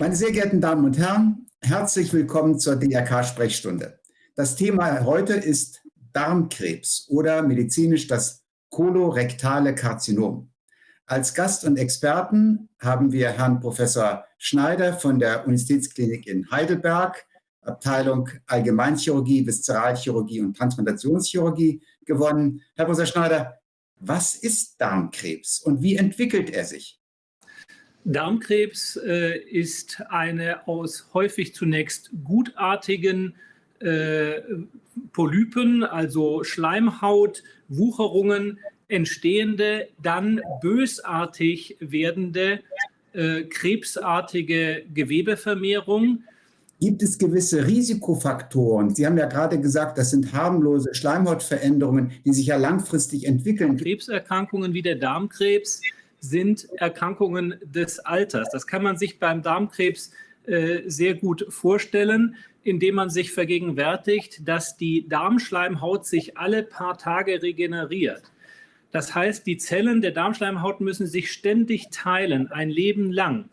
Meine sehr geehrten Damen und Herren, herzlich willkommen zur DRK-Sprechstunde. Das Thema heute ist Darmkrebs oder medizinisch das kolorektale Karzinom. Als Gast und Experten haben wir Herrn Professor Schneider von der Universitätsklinik in Heidelberg, Abteilung Allgemeinchirurgie, Viszeralchirurgie und Transplantationschirurgie gewonnen. Herr Professor Schneider, was ist Darmkrebs und wie entwickelt er sich? Darmkrebs äh, ist eine aus häufig zunächst gutartigen äh, Polypen, also Schleimhaut, Wucherungen entstehende, dann bösartig werdende, äh, krebsartige Gewebevermehrung. Gibt es gewisse Risikofaktoren? Sie haben ja gerade gesagt, das sind harmlose Schleimhautveränderungen, die sich ja langfristig entwickeln. Krebserkrankungen wie der Darmkrebs sind Erkrankungen des Alters. Das kann man sich beim Darmkrebs äh, sehr gut vorstellen, indem man sich vergegenwärtigt, dass die Darmschleimhaut sich alle paar Tage regeneriert. Das heißt, die Zellen der Darmschleimhaut müssen sich ständig teilen, ein Leben lang.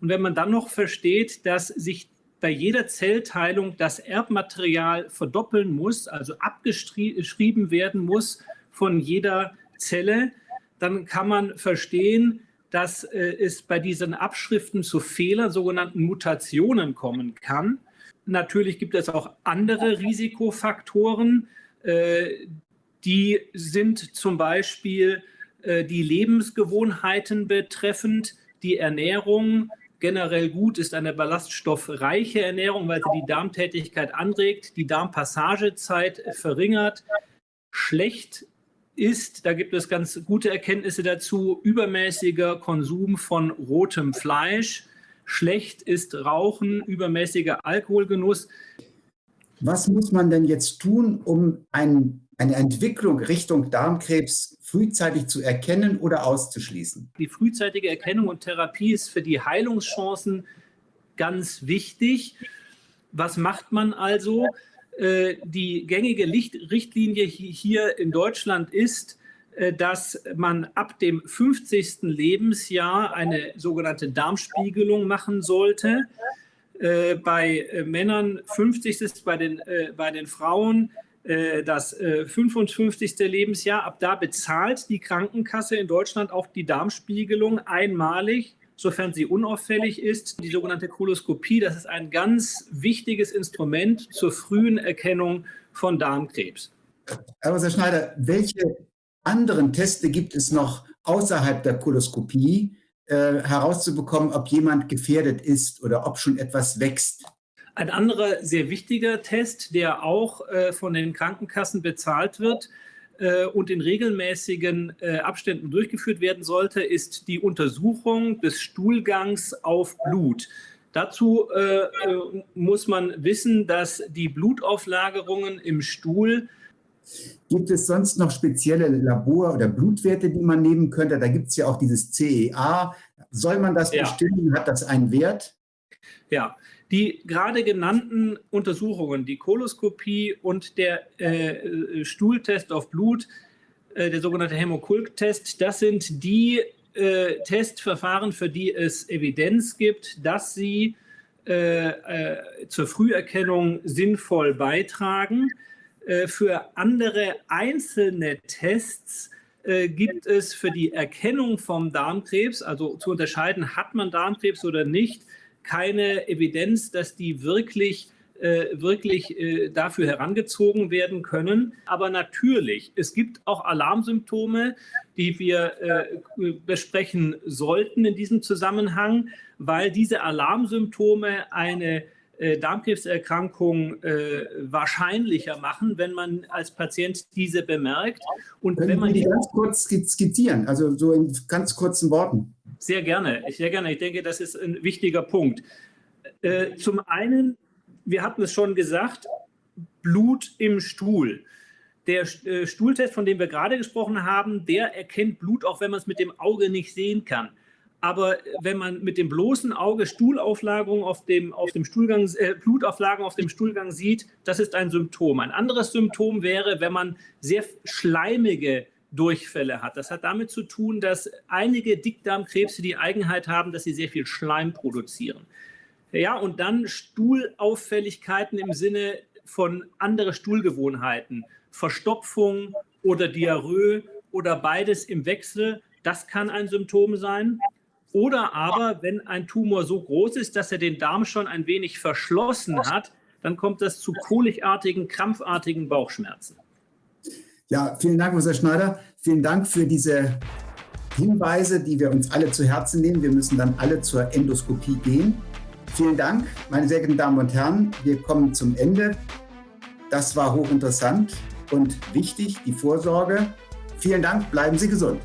Und wenn man dann noch versteht, dass sich bei jeder Zellteilung das Erbmaterial verdoppeln muss, also abgeschrieben werden muss von jeder Zelle, dann kann man verstehen, dass äh, es bei diesen Abschriften zu Fehlern, sogenannten Mutationen kommen kann. Natürlich gibt es auch andere Risikofaktoren. Äh, die sind zum Beispiel äh, die Lebensgewohnheiten betreffend, die Ernährung. Generell gut ist eine ballaststoffreiche Ernährung, weil sie die Darmtätigkeit anregt, die Darmpassagezeit verringert. Schlecht ist, da gibt es ganz gute Erkenntnisse dazu, übermäßiger Konsum von rotem Fleisch. Schlecht ist Rauchen, übermäßiger Alkoholgenuss. Was muss man denn jetzt tun, um ein, eine Entwicklung Richtung Darmkrebs frühzeitig zu erkennen oder auszuschließen? Die frühzeitige Erkennung und Therapie ist für die Heilungschancen ganz wichtig. Was macht man also? Äh, die gängige Richtlinie hier in Deutschland ist, äh, dass man ab dem 50. Lebensjahr eine sogenannte Darmspiegelung machen sollte. Äh, bei Männern 50. bei den, bei den Frauen das 55. Lebensjahr. Ab da bezahlt die Krankenkasse in Deutschland auch die Darmspiegelung einmalig sofern sie unauffällig ist. Die sogenannte Koloskopie, das ist ein ganz wichtiges Instrument zur frühen Erkennung von Darmkrebs. Herr Professor Schneider, welche anderen Teste gibt es noch außerhalb der Koloskopie, äh, herauszubekommen, ob jemand gefährdet ist oder ob schon etwas wächst? Ein anderer sehr wichtiger Test, der auch äh, von den Krankenkassen bezahlt wird, äh, und in regelmäßigen äh, Abständen durchgeführt werden sollte, ist die Untersuchung des Stuhlgangs auf Blut. Dazu äh, äh, muss man wissen, dass die Blutauflagerungen im Stuhl Gibt es sonst noch spezielle Labor- oder Blutwerte, die man nehmen könnte? Da gibt es ja auch dieses CEA. Soll man das ja. bestimmen? Hat das einen Wert? Ja, die gerade genannten Untersuchungen, die Koloskopie und der äh, äh, Stuhltest auf Blut, äh, der sogenannte Hämokulk-Test, das sind die äh, Testverfahren, für die es Evidenz gibt, dass sie äh, äh, zur Früherkennung sinnvoll beitragen. für andere einzelne Tests gibt es für die Erkennung vom Darmkrebs, also zu unterscheiden, hat man Darmkrebs oder nicht, keine Evidenz, dass die wirklich äh, wirklich äh, dafür herangezogen werden können. Aber natürlich, es gibt auch Alarmsymptome, die wir äh, besprechen sollten in diesem Zusammenhang, weil diese Alarmsymptome eine äh, Darmkrebserkrankung äh, wahrscheinlicher machen, wenn man als Patient diese bemerkt. Und Können wenn man die ganz kurz skizzieren, also so in ganz kurzen Worten. Sehr gerne, sehr gerne. Ich denke, das ist ein wichtiger Punkt. Äh, zum einen, wir hatten es schon gesagt, Blut im Stuhl. Der äh, Stuhltest, von dem wir gerade gesprochen haben, der erkennt Blut, auch wenn man es mit dem Auge nicht sehen kann. Aber wenn man mit dem bloßen Auge Stuhlauflagerung auf dem, auf dem Stuhlgang, äh, Blutauflagerung auf dem Stuhlgang sieht, das ist ein Symptom. Ein anderes Symptom wäre, wenn man sehr schleimige Durchfälle hat. Das hat damit zu tun, dass einige Dickdarmkrebse die Eigenheit haben, dass sie sehr viel Schleim produzieren. Ja, und dann Stuhlauffälligkeiten im Sinne von andere Stuhlgewohnheiten, Verstopfung oder Diarrhoe oder beides im Wechsel, das kann ein Symptom sein. Oder aber, wenn ein Tumor so groß ist, dass er den Darm schon ein wenig verschlossen hat, dann kommt das zu kolichartigen, krampfartigen Bauchschmerzen. Ja, vielen Dank, Professor Schneider. Vielen Dank für diese Hinweise, die wir uns alle zu Herzen nehmen. Wir müssen dann alle zur Endoskopie gehen. Vielen Dank, meine sehr geehrten Damen und Herren. Wir kommen zum Ende. Das war hochinteressant und wichtig, die Vorsorge. Vielen Dank, bleiben Sie gesund.